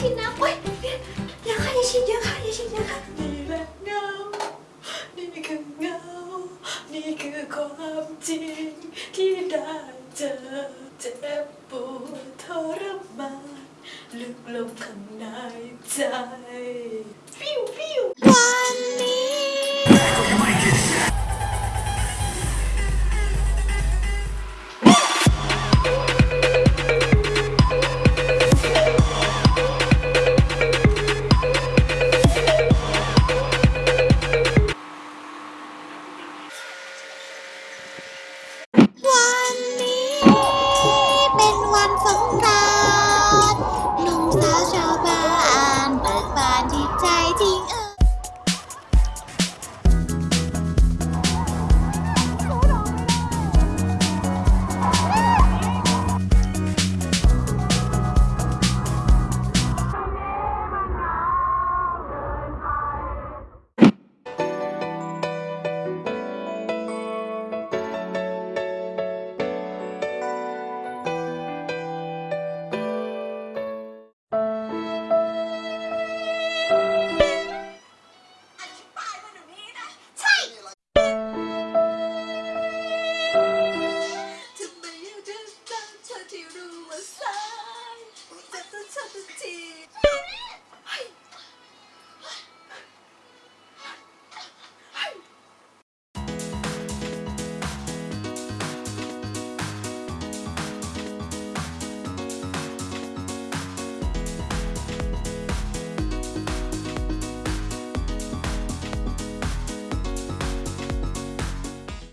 ฉีดน้ำโอ๊ยอย่าค่ะอย่าฉีดเยอะค่ะอย่าฉีดเยอะค่ะนี่แหละเงา นี่คือเงา นี่คือความจริงที่ได้เจอเจ็บปวดทรมานลึกลงข้างในใจ